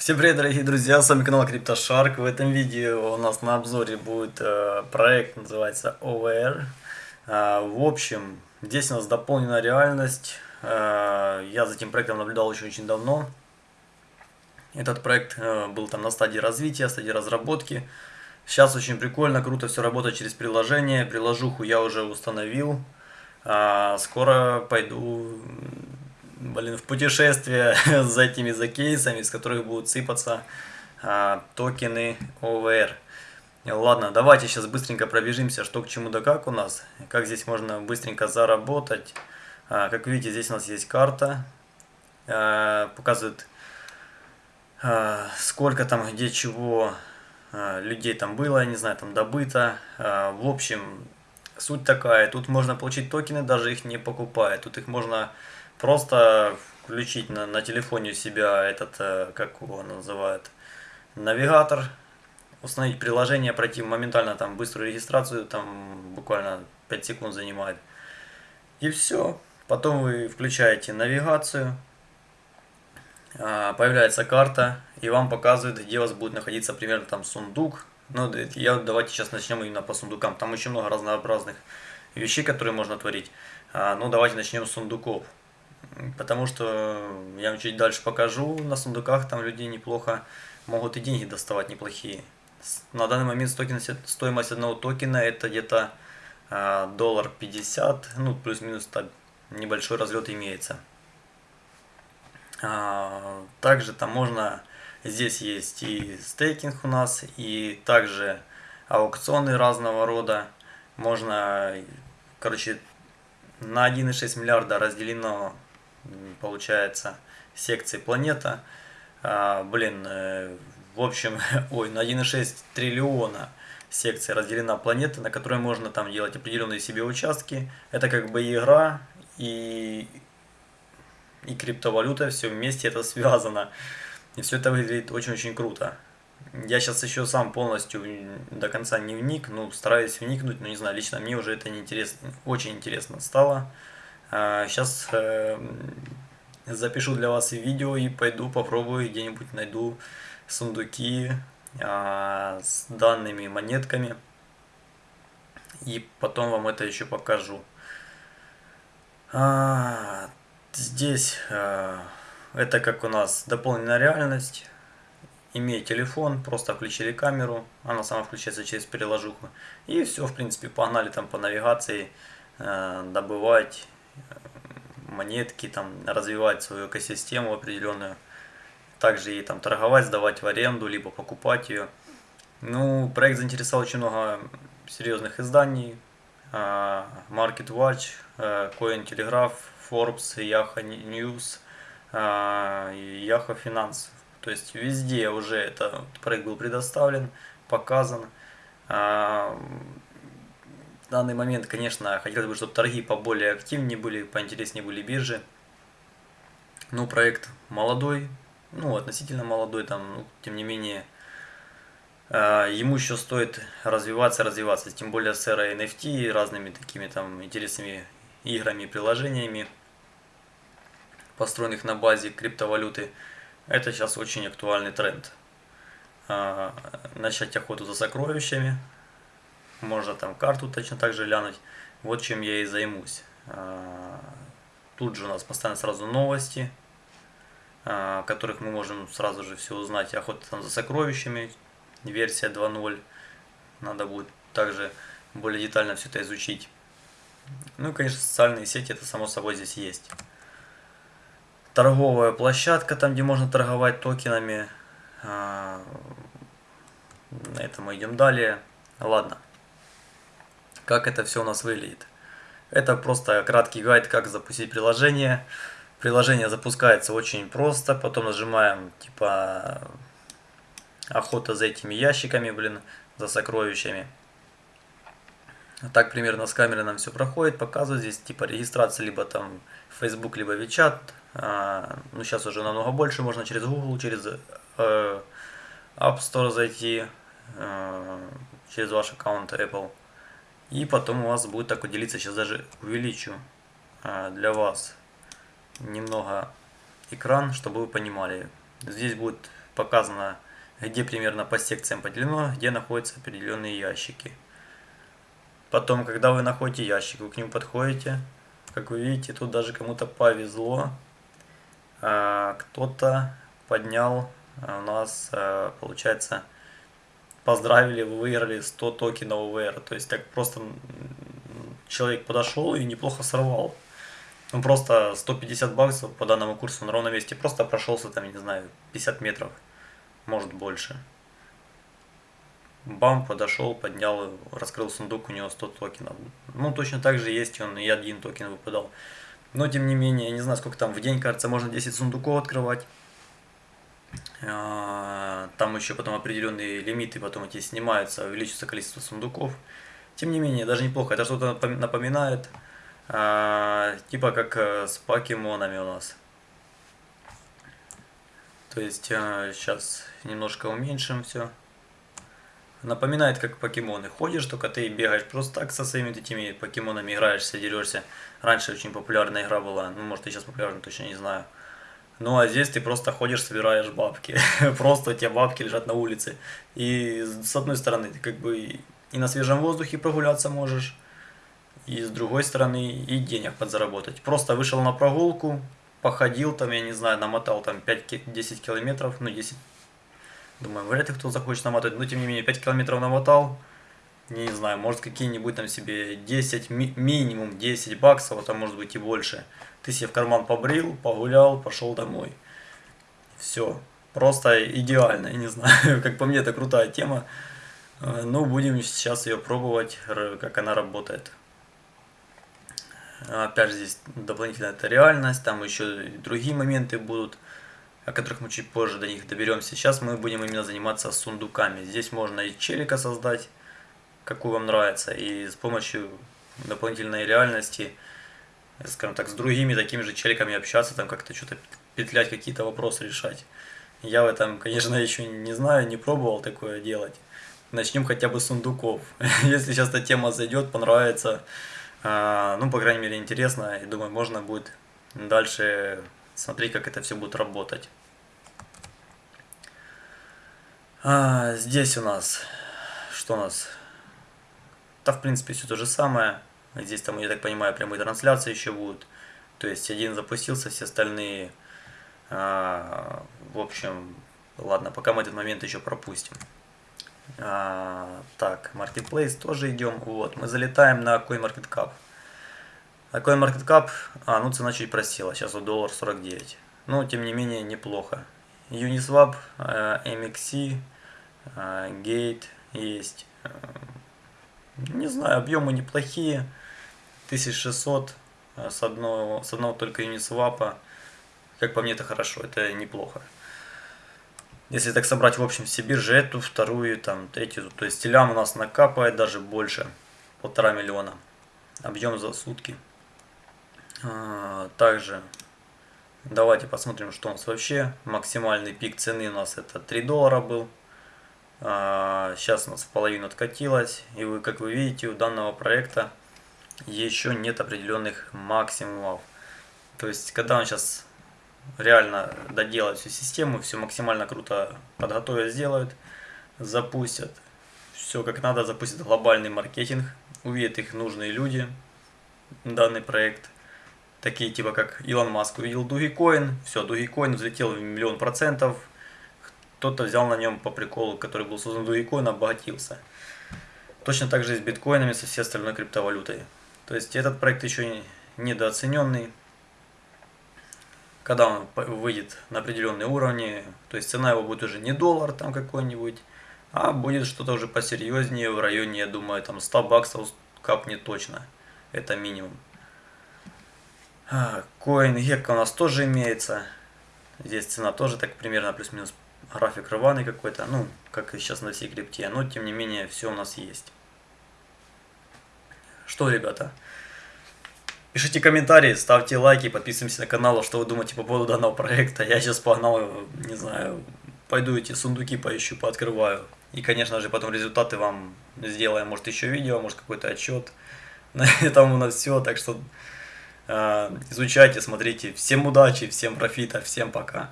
Всем привет, дорогие друзья, с вами канал CryptoShark. В этом видео у нас на обзоре будет э, проект, называется OVR. Э, в общем, здесь у нас дополнена реальность. Э, я за этим проектом наблюдал очень-очень давно. Этот проект был там на стадии развития, стадии разработки. Сейчас очень прикольно, круто все работает через приложение. Приложуху я уже установил. Скоро пойду блин, в путешествие за этими за кейсами, с которых будут сыпаться а, токены OVR. Ладно, давайте сейчас быстренько пробежимся, что к чему да как у нас, как здесь можно быстренько заработать. А, как видите, здесь у нас есть карта, а, показывает а, сколько там, где чего а, людей там было, не знаю, там добыто. А, в общем, суть такая, тут можно получить токены, даже их не покупая, тут их можно Просто включить на, на телефоне у себя этот, э, как его называют, навигатор, установить приложение, пройти моментально там быструю регистрацию, там буквально 5 секунд занимает. И все. Потом вы включаете навигацию, а, появляется карта, и вам показывает, где у вас будет находиться примерно там сундук. Ну, я, давайте сейчас начнем именно по сундукам. Там очень много разнообразных вещей, которые можно творить. А, ну, давайте начнем с сундуков. Потому что я вам чуть дальше покажу, на сундуках там люди неплохо могут и деньги доставать неплохие. На данный момент стоимость одного токена это где-то а, доллар 50, ну плюс-минус небольшой разлет имеется. А, также там можно, здесь есть и стейкинг у нас, и также аукционы разного рода. Можно, короче, на 1,6 миллиарда разделено получается, секции планета. А, блин, э, в общем, ой, на 1,6 триллиона секций разделена планета, на которой можно там делать определенные себе участки. Это как бы игра и, и криптовалюта, все вместе это связано. И все это выглядит очень-очень круто. Я сейчас еще сам полностью до конца не вник, ну, стараюсь вникнуть, но не знаю, лично мне уже это не интересно, очень интересно стало. Сейчас э, запишу для вас видео и пойду попробую где-нибудь найду сундуки а, с данными монетками. И потом вам это еще покажу. А, здесь а, это как у нас дополненная реальность. Имея телефон, просто включили камеру, она сама включается через приложуху. И все, в принципе, погнали там по навигации добывать монетки, там, развивать свою экосистему определенную. Также и там торговать, сдавать в аренду, либо покупать ее. Ну, проект заинтересовал очень много серьезных изданий. А, Market Watch, а, Coin Telegraph, Forbes, Yahoo News, Yahoo Finance. То есть везде уже этот проект был предоставлен, показан данный момент, конечно, хотелось бы, чтобы торги поболее активнее были, поинтереснее были биржи. Ну, проект молодой, ну, относительно молодой, там, ну, тем не менее, э, ему еще стоит развиваться, развиваться, тем более с эрой NFT и разными такими там интересными играми приложениями, построенных на базе криптовалюты. Это сейчас очень актуальный тренд. Э, начать охоту за сокровищами, можно там карту точно так же глянуть. Вот чем я и займусь. А, тут же у нас постоянно сразу новости, а, которых мы можем сразу же все узнать. Охота там за сокровищами, версия 2.0. Надо будет также более детально все это изучить. Ну и, конечно, социальные сети, это само собой здесь есть. Торговая площадка, там где можно торговать токенами. А, на этом мы идем далее. Ладно как это все у нас выглядит. Это просто краткий гайд, как запустить приложение. Приложение запускается очень просто, потом нажимаем типа охота за этими ящиками, блин, за сокровищами. Так примерно с камеры нам все проходит, показывает здесь типа регистрация либо там Facebook, либо WeChat. А, ну сейчас уже намного больше, можно через Google, через э, App Store зайти, э, через ваш аккаунт Apple. И потом у вас будет так вот делиться, сейчас даже увеличу а, для вас немного экран, чтобы вы понимали. Здесь будет показано, где примерно по секциям поделено, где находятся определенные ящики. Потом, когда вы находите ящик, вы к нему подходите. Как вы видите, тут даже кому-то повезло. А, кто-то поднял а, у нас, а, получается, поздравили, вы выиграли 100 токенов ВР. То есть так просто человек подошел и неплохо сорвал. Ну просто 150 баксов по данному курсу на ровном месте. Просто прошелся там, не знаю, 50 метров, может больше. Бам, подошел, поднял, раскрыл сундук, у него 100 токенов. Ну, точно так же есть он, и один токен выпадал. Но, тем не менее, я не знаю, сколько там в день, кажется, можно 10 сундуков открывать. А, там еще потом определенные лимиты, потом эти снимаются, увеличится количество сундуков. Тем не менее, даже неплохо. Это что-то напоминает, а, типа как э, с покемонами у нас. То есть, сейчас э, немножко уменьшим все. Напоминает, как покемоны. Ходишь, только ты бегаешь просто так со своими этими покемонами, играешься, дерешься. Раньше очень популярная игра была, ну, может, и сейчас популярна, точно не знаю. Ну, а здесь ты просто ходишь, собираешь бабки. просто у тебя бабки лежат на улице. И с одной стороны, ты как бы и на свежем воздухе прогуляться можешь, и с другой стороны, и денег подзаработать. Просто вышел на прогулку, походил там, я не знаю, намотал там 5-10 километров, ну, 10 Думаю, вряд ли кто захочет намотать, но тем не менее 5 километров намотал. Не знаю, может какие-нибудь там себе 10, ми минимум 10 баксов, а там может быть и больше. Ты себе в карман побрил, погулял, пошел домой. Все. Просто идеально, я не знаю, как по мне это крутая тема. Ну, будем сейчас ее пробовать, как она работает. Опять же, здесь дополнительная это реальность, там еще другие моменты будут о которых мы чуть позже до них доберемся. Сейчас мы будем именно заниматься сундуками. Здесь можно и челика создать, какую вам нравится, и с помощью дополнительной реальности, скажем так, с другими такими же челиками общаться, там как-то что-то петлять, какие-то вопросы решать. Я в этом, конечно, еще не знаю, не пробовал такое делать. Начнем хотя бы с сундуков. Если сейчас эта тема зайдет, понравится, а, ну, по крайней мере, интересно, и думаю, можно будет дальше смотреть, как это все будет работать. А, здесь у нас, что у нас? Да, в принципе, все то же самое. Здесь там, я так понимаю, прямые трансляции еще будут. То есть один запустился, все остальные... А, в общем, ладно, пока мы этот момент еще пропустим. А, так, Marketplace тоже идем. Вот, мы залетаем на CoinMarketCap. А CoinMarketCap, а, ну цена чуть просела, сейчас вот доллар 49. Но, тем не менее, неплохо. Uniswap, э, MXC, э, Gate есть. Э, не знаю, объемы неплохие. 1600 с одного, с одного только Uniswap. Как по мне, это хорошо, это неплохо. Если так собрать в общем все биржи, эту, вторую, там, третью, то есть телям у нас накапает даже больше, полтора миллиона. Объем за сутки. А, также давайте посмотрим, что у нас вообще. Максимальный пик цены у нас это 3 доллара был. Сейчас а, у нас в половину откатилось. И вы, как вы видите, у данного проекта еще нет определенных максимумов. То есть, когда он сейчас реально доделает всю систему, все максимально круто подготовят, сделают, запустят, все как надо, запустят глобальный маркетинг, увидят их нужные люди, данный проект – такие типа как Илон Маск увидел Dogecoin, все, Dogecoin взлетел в миллион процентов, кто-то взял на нем по приколу, который был создан Dogecoin, обогатился. Точно так же и с биткоинами, со всей остальной криптовалютой. То есть этот проект еще недооцененный. Когда он выйдет на определенные уровни, то есть цена его будет уже не доллар там какой-нибудь, а будет что-то уже посерьезнее в районе, я думаю, там 100 баксов капнет точно. Это минимум. Коин Гекка у нас тоже имеется. Здесь цена тоже так примерно плюс-минус график рваный какой-то. Ну, как и сейчас на всей крипте. Но, тем не менее, все у нас есть. Что, ребята? Пишите комментарии, ставьте лайки, подписывайтесь на канал, что вы думаете по поводу данного проекта. Я сейчас погнал, не знаю, пойду эти сундуки поищу, пооткрываю. И, конечно же, потом результаты вам сделаем, может, еще видео, может, какой-то отчет. На этом у нас все, так что изучайте, смотрите. Всем удачи, всем профита, всем пока.